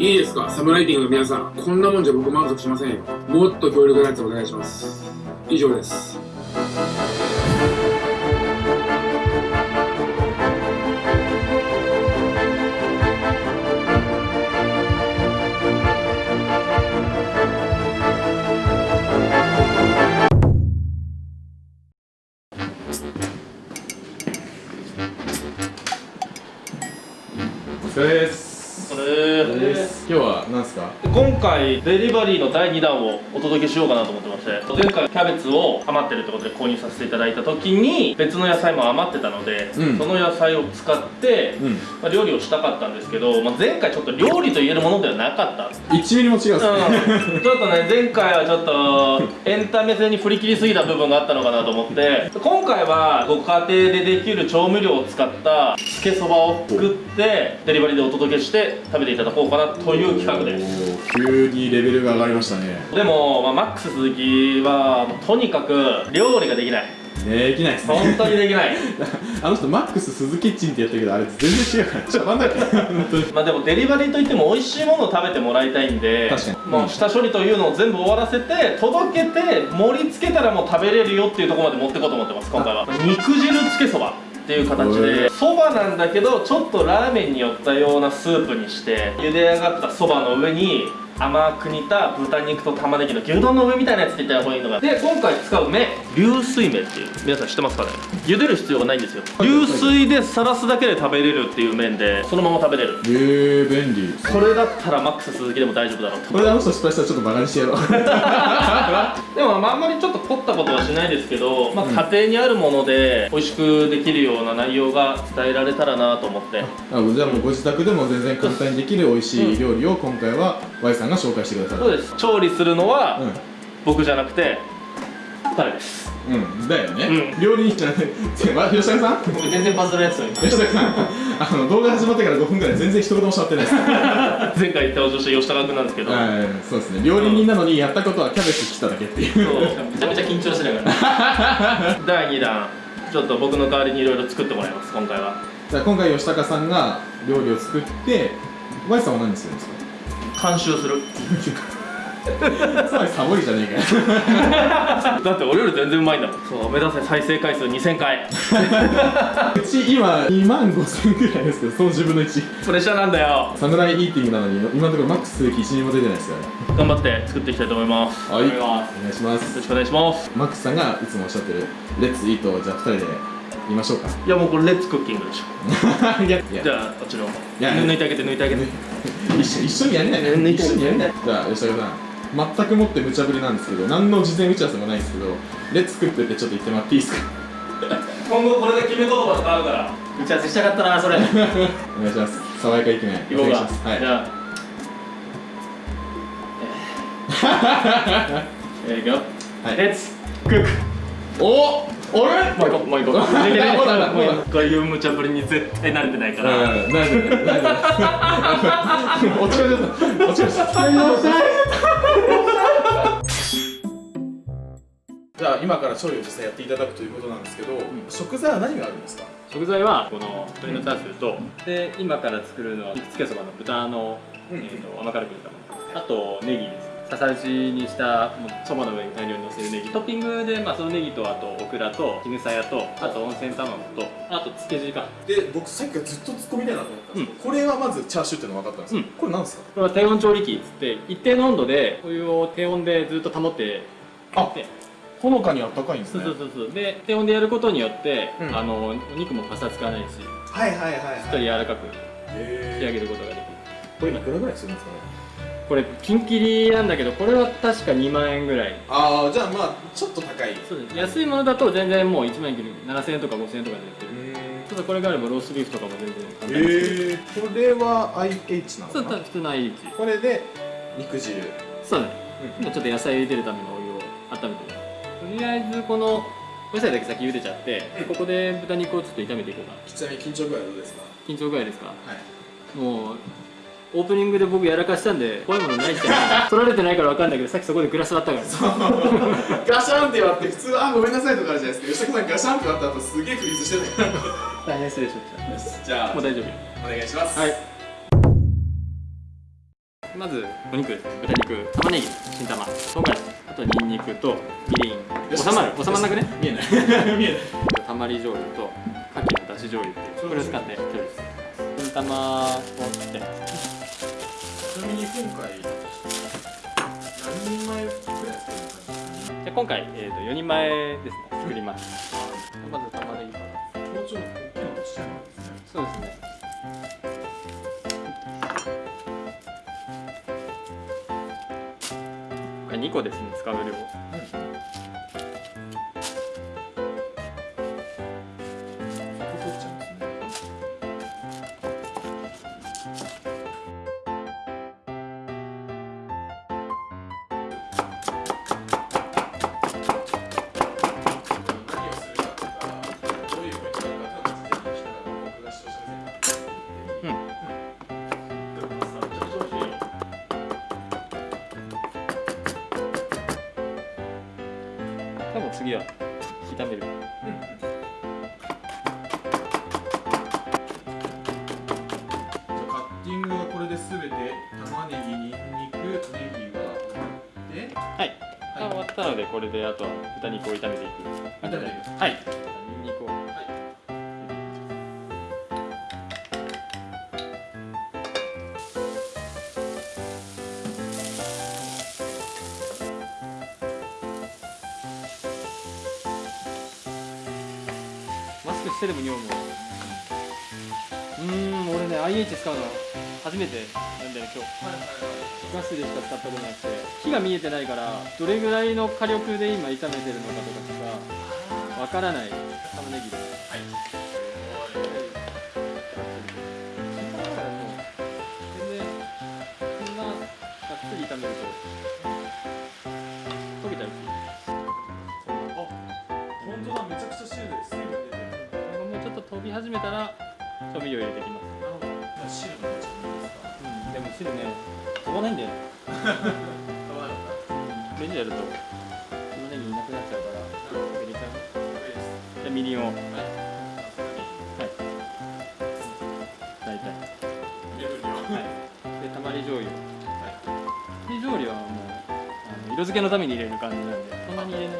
いいですか？サムライティングの皆さんこんなもんじゃ僕満足しませんよ。もっと強力なやつお願いします。以上です。お疲れですこれです。今日は何ですか？今回デリバリーの第2弾をお届けしようかなと思ってまして前回キャベツを余ってるってことで購入させていただいた時に別の野菜も余ってたので、うん。その野菜を使って、うん。まあ、料理をしたかったんですけど、まあ、前回ちょっと料理と言えるものではなかった。1ミリも違うっすね、うん、ちょっとね前回はちょっとエンタメ性に振り切りすぎた部分があったのかなと思って今回はご家庭でできる調味料を使ったつけそばを作ってデリバリーでお届けして食べていただこうかなという企画です。急にレベルが上がりましたね。でも、まあ、マックス鈴木はとにかく料理ができない。できないっすね。本当にできない。あの人マックス鈴キッチンってやったけどあれ全然違うからしゃばんない。まあでもデリバリーといっても美味しいものを食べてもらいたいんで確かに。もう下処理というのを全部終わらせて届けて盛り付けたらもう食べれるよっていうところまで持っていこうと思ってます今回は。肉汁つけそばっていう形で。そばなんだけどちょっとラーメンに寄ったようなスープにして茹で上がったそばの上に甘く煮た豚肉と玉ねぎの牛丼の上みたいなやつって言った方がいいのがで今回使う麺。流水麺っていう。皆さん知ってますかね？茹でる必要がないんですよ。流水でさらすだけで食べれるっていう麺でそのまま食べれる。えー、便利。それだったらマックス鈴木でも大丈夫だろうと。これであの人失敗したらちょっとバカにしてやろう。でもまああんまりちょっと凝ったことはしないですけど、まあ、家庭にあるもので美味しくできるような内容が伝えられたらなと思ってあじゃあもうご自宅でも全然簡単にできる美味しい料理を今回は Y さんが紹介してくださる。そうです。調理するのはうん。僕じゃなくて彼です。うん、だよね、うん。料理人じゃない ま吉高さん？僕全然バズらないですよ吉高さん。あの動画始まってから5分ぐらい全然一言もしゃってないです。は 前回登場した吉高君なんですけど、い。そうですね。料理人なのにやったことはキャベツ切っただけっていう。そう。めちゃめちゃ緊張してるから。第2弾ちょっと僕の代わりにいろいろ作ってもらいます今回は。じゃあ今回吉高さんが料理を作って Y さんは何するんですか？監修する。つまりサボりじゃねえかよ。だって俺より全然うまいんだもん。そう目指せ再生回数2000回。うち今2万5千ぐらいですけどその10分の1プレッシャーなんだよ。サムライイーティングなのに今のところマックス1人も出てないですよね。頑張って作っていきたいと思います。はい。お願いします。よろしくお願いします。マックスさんがいつもおっしゃってるレッツイートをじゃあ2人で言いましょうか。いやもうこれレッツクッキングでしょ。いや。いじゃあこっちの抜いてあげて抜いてあげて一緒一緒にやんない。抜い。て一緒にやんないじゃあ吉高さん全くもって無茶ぶりなんですけど何の事前打ち合わせもないんですけどレッツクックってちょっと言ってもらっていいですか？今後これで決め言葉使うから。打ち合わせしたかったなそれ。行 こお願いします。爽やかイケメンおうか。はい。じゃあ。えー。いくよ。はい。レッツクック。おあれ？もう一個もう一個ほら抜いて抜いてほらほらもうこういう無茶ぶりに絶対慣れてないからうんなんでなんで落ち込んじゃった落ち込んじゃったじゃあ今から調理を実際やっていただくということなんです。けど、食材は何があるんです。か食材はこの鶏のチャーシューとで今から作るのは肉つけそばの豚の、うんえー、と甘辛く煮たものあとネギですささ打ちにしたそばの上に大量にのせるネギトッピングで、まあ、そのネギとあとオクラと絹さやとあと温泉卵とあとつけ汁か。で僕さっきからずっと突っ込みたいなと思ったんですけど、これはまずチャーシューっていうのが分かったんですけど、うん。これなんですか？これは低温調理器っつって一定の温度でお湯を低温でずっと保ってあでほのかにあったかいんですそうねそうそうそう。で低温でやることによって、うん。あのお肉もパサつかないししはいはいはい。っとり柔らかくへ仕上げることができる。これいくらぐらいするんですかね？これピンキリなんだけどこれは確か2万円ぐらい。ああじゃあまあちょっと高いそうです。安いものだと全然もう1万円切る。7000円とか5000円とかで売ってる。うんちょっとこれがあればローストビーフとかも全然簡単にえー、これは IH なのそうかな普通の IH これで肉汁。そうだね、今ちょっと野菜茹でるためのお湯を温めてる。とりあえずこのお野菜だけ先茹でちゃって、ここで豚肉をちょっと炒めていこうかな。ちなみに緊張具合はどうですか？緊張具合ですか？はい。もうオープニングで僕やらかしたんで怖いものないっちゃ取られてないから分かんないけどさっきそこでグラス割ったからガシャンって割 って普通あごめんなさいとかあるじゃないですか。吉田君ガシャンって割った後すげえフリーズしてたから大変失礼しましたじゃあもう大丈夫お願いします。はい。まずお肉。ですね豚肉。玉ねぎ。新玉。唐辛子。あとニンニクとみりん。収まる？収まんなくね？見えない。見えない。たまり醤油と牡蠣のだし醤油っていう。これを使って調理して新玉を切ってみに今回何人前ぐらい作る感じで今回、えー、と4人前ですね作りますまず玉ねぎから大きいのとちっちゃいのなんです。ねそうですね。これ2個ですね使う量次は炒める。じゃあカッティングはこれで全て玉ねぎ、にんにく、ネギがで、はい、あ終わったのでこれであとは豚肉を炒めていく。炒めてい。くはいしてでも匂ううーん俺ね IH 使うの初めてなんだよ今日。ガスでしか使ったことなくて。火が見えてないからどれぐらいの火力で今炒めてるのかとかさわからない。玉ねぎたら調味料入れていきますなるほど。じゃあ汁のちょっといいですか。うんでも汁ね飛ばないんだよね 飛ばなかっレンジやると玉ねぎいなくなっちゃうから入れちゃうた。これです。でみりんをはい。大体目分量。はい、でたまり醤油はい。たまり醤油はもうあの色付けのために入れる感じなんでそんなに入れない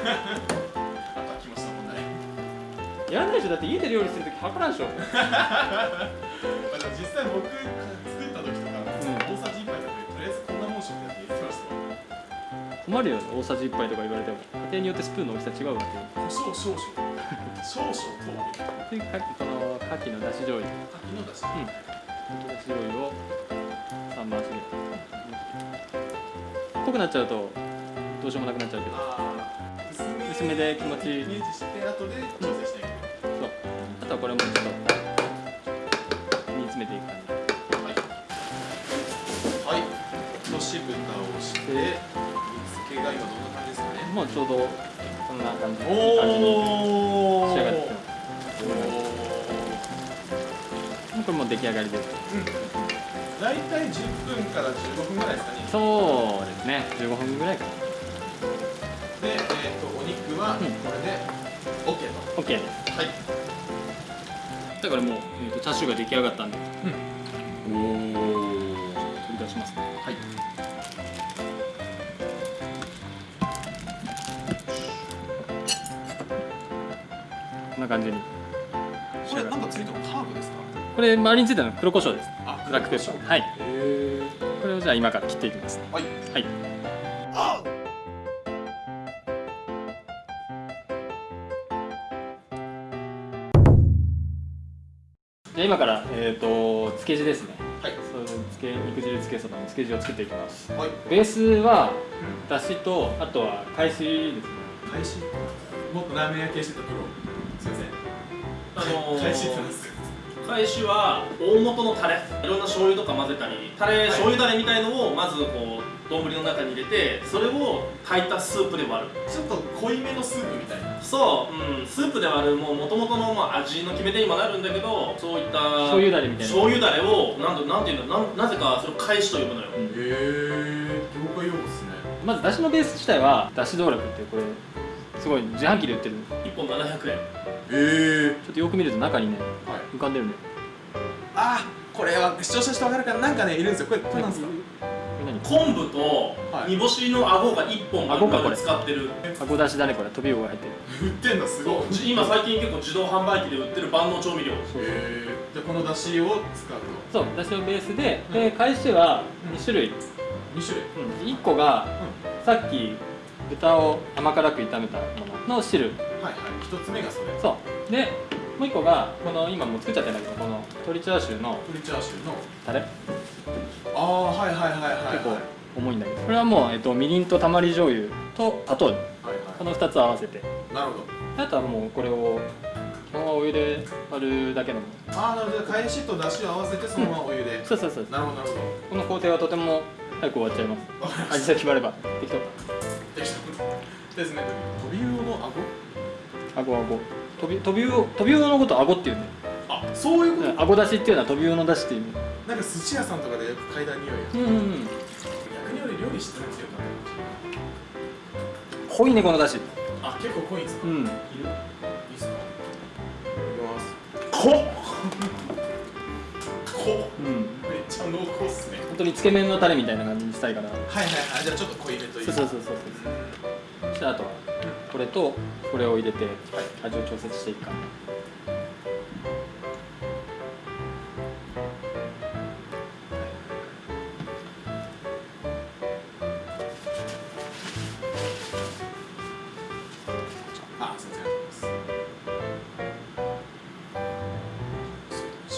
あとは来ました問題。やらないでしょだって家で料理するとき測らんでしょまあでも実際僕作った時とか、大さじ1杯だけとりあえずこんなもんしようってやって言ってました。困るよね大さじ1杯とか言われても家庭によってスプーンの大きさ違うわけよ胡椒少々。少々と。でかこの牡蠣のだし醤油柿のだし。うん牡蠣だし醤油を3回しで濃くなっちゃうとどうしようもなくなっちゃうけどああ。薄め薄めで気持ちイメージして後で調整していく。そうあとはこれもちょっと煮詰めていく感じはい。はい。落とし蓋をして、煮付けが今どんな感じですかね。もうちょうどこんな感じいい感じにお仕上がってきますこれもう出来上がりです大体10分から15分ぐらいですかね。そうですね15分ぐらいかなお肉はこうんれで OK と。OK ですはい。だからもう、えー、とチャーシューが出来上がったんでおお。取り出しますねはい。こんな感じにこれなんかついてるのハーブですか？これ周りについてるのは黒胡椒ですあブラックペッパーはい。これをじゃあ今から切っていきますねはい。はいじゃあ今からえっ、と漬け地ですねはい。そう漬け肉汁漬けそばの漬け地を作っていきますはい。ベースはだしとあとは海水ですね開始。もっとラーメン焼けしてたプロ。すみません。あのー開始ってですか？返しは大元のタレいろんな醤油とか混ぜたりタレ、醤油だれみたいのをまずこう丼の中に入れてそれを炊いたスープで割るちょっと濃いめのスープみたいな。そう、うん、スープで割るもう元々のまあ味の決め手にもなるんだけどそういった醤油だれみたいな。醤油だれをなんとなんていうんだなんなぜかそれを返しと呼ぶのよ、へえ。業界用語ですね。まずだしのベース自体はだし道楽ってこれすごい自販機で売ってる。1本700円。えちょっとよく見ると中にねはい。浮かんでるねあーこれは視聴者の人分かるかななんかねいるんですよ。これこれなんですか？昆布とはい。煮干しの顎が1本顎かこれ。使ってる。顎出しだねこれ飛び魚が入ってる。売ってんのすごい。じ今最近結構自動販売機で売ってる万能調味料。えー、じゃあこの出汁を使うそう出汁のベースでで返しは2種類、と2種類。うん、1個がさっき豚を甘辛く炒めたものの汁。はいはい。1つ目がそれ。そう。でもう1個がこの今もう作っちゃってるんだけどこの鶏チャーシューの鶏チャーシューの？タレ？ああはいはいはいはい結構はい重いんだけどこれはもう、えっと、みりんとたまり醤油と砂糖はい。この2つ合わせて。なるほど。あとはもうこれをそのままお湯で割るだけのああなるほど。返しと出汁を合わせてそのままお湯で、そうそうそうなるほどなるほど。この工程はとても早く終わっちゃいます。味が決まれば適当。たですね。飛び魚の顎顎顎飛び飛び魚飛び魚のこと顎っていうね。あそういうこと、顎出しっていうのは飛び魚の出しっていう意味。なんか寿司屋さんとかでよく嗅いだ匂いやうんうんうん。逆に俺料理してなくてよか。っ濃いねこの出汁。たあ結構濃いんですか、いる？いいうんっすか？いきます。こ濃 っ。うん。めっちゃ濃厚っすね。本当につけ麺のタレみたいな感じにしたいから。はいはいはい。じゃあちょっと濃いめというそうそうそうそうそしてあとは？これとこれを入れてはい。味を調節していくか。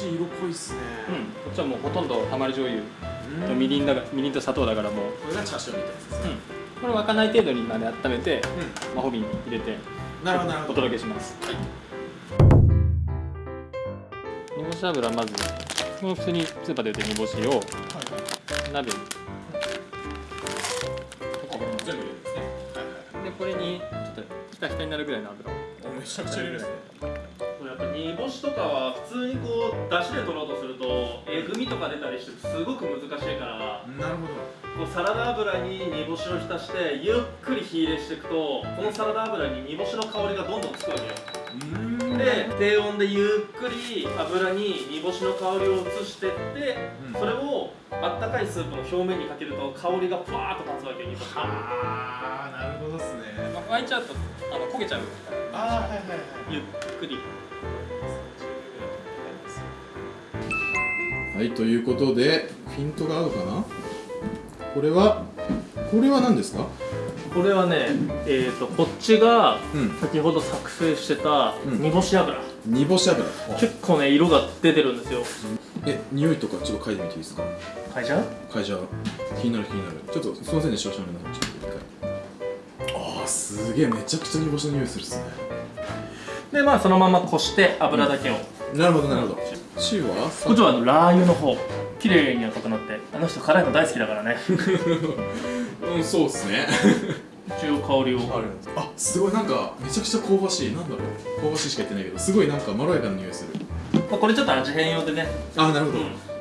色濃いっすね。うん。こっちはもうほとんどたまり醤油うん。とみりんだがみりんと砂糖だからもう。これがチャーシューみたいなやつですね。うんこれ沸かない程度にまで温めてう魔法瓶に入れてんなるほど。おど届けします。はい。煮干し油まずこの普通にスーパーで売ってる煮干しを鍋に。はいはいでこれにちょっとひたひたになるぐらいの油を。おめちゃくちゃ入れるんですね煮干しとかは普通にこう出汁で取ろうとするとえぐみとか出たりしてすごく難しいからなるほど。こうサラダ油に煮干しを浸してゆっくり火入れしていくとこのサラダ油に煮干しの香りがどんどんつくわけよ。うん。で低温でゆっくり油に煮干しの香りを移してってうん。それをあったかいスープの表面にかけると香りがふわーっと立つわけよ煮干しの。はあなるほどっすね。まあ沸いちゃうとあの焦げちゃうああはいはいはい。ゆっくりはいということでフィントが合うかな？これはこれは何ですか？これはねえー、とこっちがうん。先ほど作成してたうん。煮干し油、煮干し油。結構ね色が出てるんですよ。え匂いとかちょっと嗅いでみていいですか？はいじゃあ嗅いじゃう。気になる気になる。ちょっとすいませんね視聴者の皆さんちょっと一回ああすげえめちゃくちゃ煮干しの匂いするっすねでまあそのままこして油だけを、なるほどなるほど。塩はこっちはあのラー油の方。綺麗に赤くなって。あの人辛いの大好きだからね。うんそうっすね。一応香りを。あすごいなんかめちゃくちゃ香ばしい。なんだろう。香ばしいしか言ってないけどすごいなんかまろやかな匂いする。まあ、これちょっと味変用でね。あなるほど、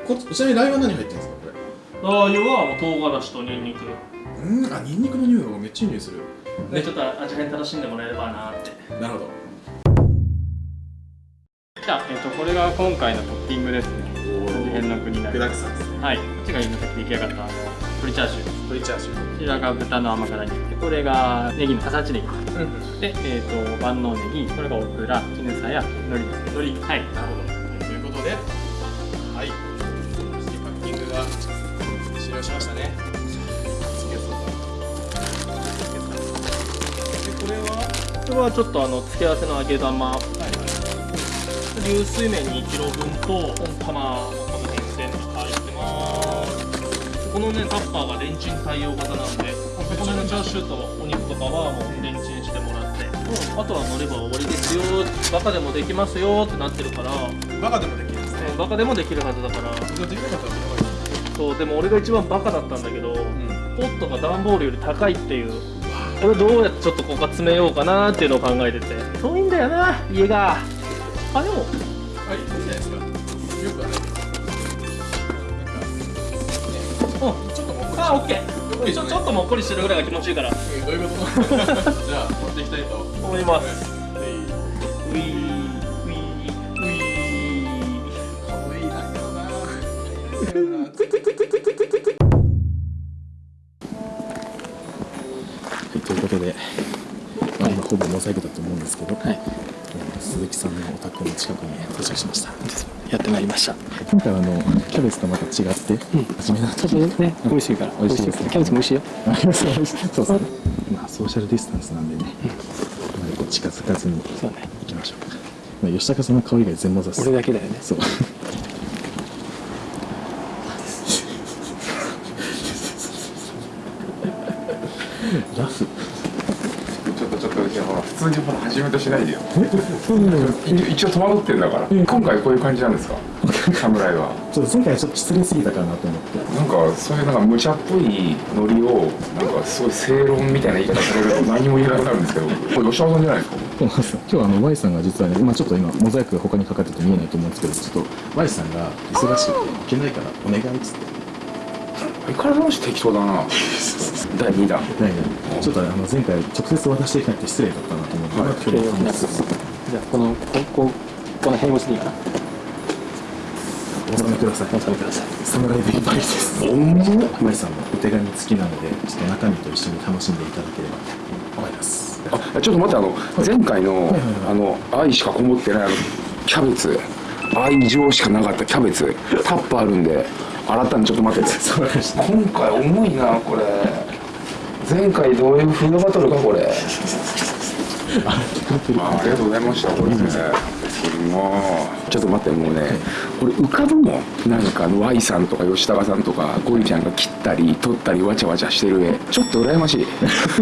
こちなみにラー油は何入ってるんですかこラー油はもう唐辛子とニンニク。れうんあニンニクの匂いがめっちゃいい匂いする。でちょっと味変楽しんでもらえればなって。なるほど。じゃあ、えっとこれが今回のトッピングですね。味変になり具ますはい。こっちが今さっき出来上がった。あの鶏チャーシュー。鶏チャーシュー。こちらが豚の甘辛煮。でこれがネギのささちネギで、えー、と万能ネギ。これがオクラ絹さや海苔です海苔。はい。なるほど。ということではい。そしてパッキングが終了しましたね。次はこれはこれはちょっとあの付け合わせの揚げ玉流水麺2キロ分と温玉の辺全部入ってますこのねタッパーがレンチン対応型なんでここのチャーシューとお肉とかはもうレンチンしてもらってあとは乗れば終わりですよバカでもできますよってなってるからバカでもできるんですねバカでもできるはずだから。できなかったらそうでも俺が一番バカだったんだけど、ん。ポットが段ボールより高いっていう。これどうやってちょっとここ詰めようかなっていうのを考えてて。遠いんだよな家があでも。あいいじゃないですか。よくはい。ん。かねちょっともっこりあオッケー。ちょちょっともっこりしてるぐらいが気持ちいいから、どういうこと？じゃあ持っていきたいと。思います。ーーーかわいいけどな。はいということで、まあ、今ほぼモザイクだと思うんですけど、はい鈴木さんのお宅の近くに到着しました。やってまいりました。今回はあのキャベツとまた違って、初めのちょっとね美味しいから。美味しいですね。キャベツも美味しいよ。ありますそうですね。まあソーシャルディスタンスなんでね、あまりこう近づかずにそうね。行きましょうか、まあ、吉高さんの顔以外全部ざす。俺だけだよね。そうラフちょっとちょっといやほら普通にほら始めとしないでよ。一一応戸惑ってんだから。今回こういう感じなんですか？侍は。ちょっと前回ちょっと失礼すぎたかなと思って。なんかそういうなんか無茶っぽいノリをなんかすごい正論みたいな言い方されると何も言えなくなるんですけど。これ吉田さんじゃないですか？今日あの Y さんが実はね今ちょっと今モザイクが他にかかってて見えないと思うんですけどちょっと Y さんが忙しい行けないからお願いっつって相変わらず適当だな。第2弾。ないねちょっとあの前回直接渡していかないと失礼だったなと思って、はい。今日の話じゃあこのこここの辺越しでいいかな。お納めください。お納めください。侍ビッグバイです。おも Y さんのお手紙付きなのでちょっと中身と一緒に楽しんでいただければ。と思います。あちょっと待ってあの前回のはいはい。あの愛しかこもってないあのキャベツ。愛情しかなかったキャベツ。タップあるんで洗ったんでちょっと待って 今回重いなこれ。前回どういうフードバトルかこれ。あありがとうございましたこれ。ねもうちょっと待ってもうね俺浮かぶもんなんかあの Y さんとか吉高さんとかゴリちゃんが切ったり撮ったりわちゃわちゃしてる絵。ちょっと羨ましい。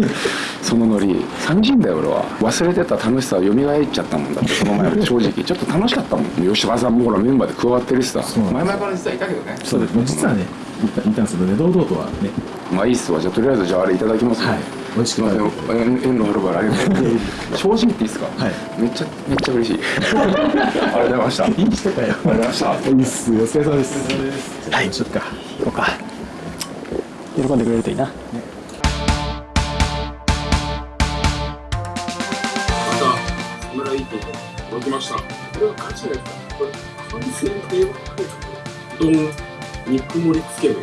そのノリ。寂しいんだよ俺は。忘れてた楽しさを蘇っちゃったもんだってその前正直。ちょっと楽しかったもん。吉高さんもほらメンバーで加わってるしさ。前々から実はいたけどね。そうです。実はねいたんですけどね堂々とはね。まあいいっすわ。じゃあとりあえずじゃああれいただきますねはい美味しく食べて縁縁のあるから。正直言っていいですか？はい。めっちゃめっちゃ嬉しい。ありがとうございました。ありがとういい人かよございました。いいっすお疲れ様です。はい。ちょっとか。行こうか。喜んでくれるといいな。また侍一本届きました。これは勝ちですかこれ完成とい。うか丼肉盛りつけ麺